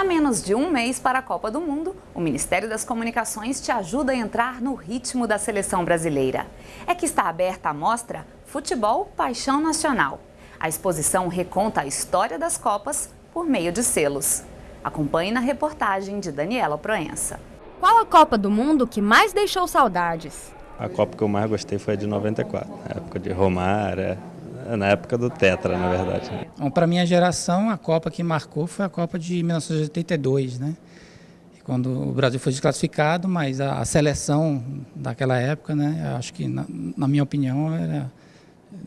A menos de um mês para a Copa do Mundo, o Ministério das Comunicações te ajuda a entrar no ritmo da seleção brasileira. É que está aberta a mostra Futebol Paixão Nacional. A exposição reconta a história das Copas por meio de selos. Acompanhe na reportagem de Daniela Proença. Qual a Copa do Mundo que mais deixou saudades? A Copa que eu mais gostei foi a de 94, a época de Romário, na época do Tetra, na verdade. Bom, para minha geração, a Copa que marcou foi a Copa de 1982, né? Quando o Brasil foi desclassificado, mas a, a seleção daquela época, né? Acho que, na, na minha opinião, era,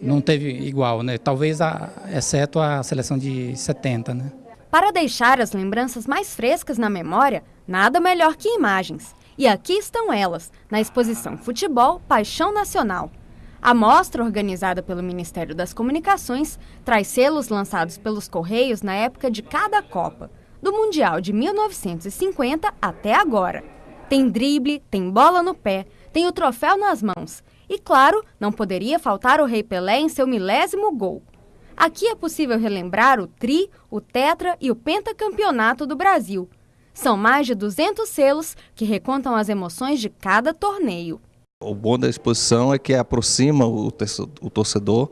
não teve igual, né? Talvez, a, exceto a seleção de 70, né? Para deixar as lembranças mais frescas na memória, nada melhor que imagens. E aqui estão elas, na exposição Futebol Paixão Nacional. A mostra, organizada pelo Ministério das Comunicações, traz selos lançados pelos Correios na época de cada Copa, do Mundial de 1950 até agora. Tem drible, tem bola no pé, tem o troféu nas mãos. E claro, não poderia faltar o Rei Pelé em seu milésimo gol. Aqui é possível relembrar o tri, o tetra e o pentacampeonato do Brasil. São mais de 200 selos que recontam as emoções de cada torneio. O bom da exposição é que aproxima o torcedor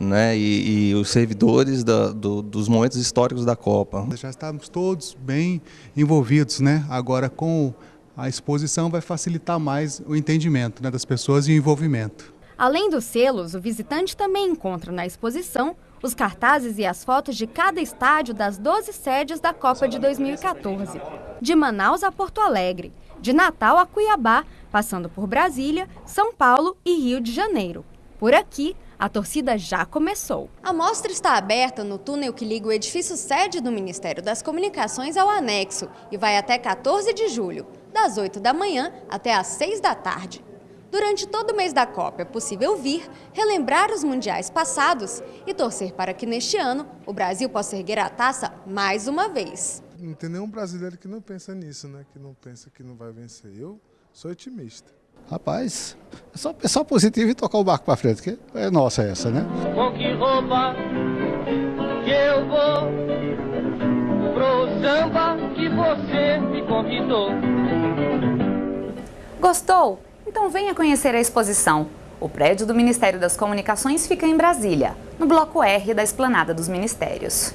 né, e, e os servidores da, do, dos momentos históricos da Copa. Já estamos todos bem envolvidos, né? agora com a exposição vai facilitar mais o entendimento né, das pessoas e o envolvimento. Além dos selos, o visitante também encontra na exposição os cartazes e as fotos de cada estádio das 12 sedes da Copa de 2014, de Manaus a Porto Alegre, de Natal a Cuiabá, passando por Brasília, São Paulo e Rio de Janeiro. Por aqui, a torcida já começou. A mostra está aberta no túnel que liga o edifício sede do Ministério das Comunicações ao anexo e vai até 14 de julho, das 8 da manhã até às 6 da tarde. Durante todo o mês da Copa é possível vir, relembrar os mundiais passados e torcer para que neste ano o Brasil possa erguer a taça mais uma vez. Não tem nenhum brasileiro que não pensa nisso, né? Que não pensa que não vai vencer. Eu sou otimista. Rapaz, é só pensar positivo e tocar o barco para frente, que é nossa essa, né? Com que roupa que eu vou pro samba que você me convidou? Gostou? Então venha conhecer a exposição. O prédio do Ministério das Comunicações fica em Brasília, no bloco R da Esplanada dos Ministérios.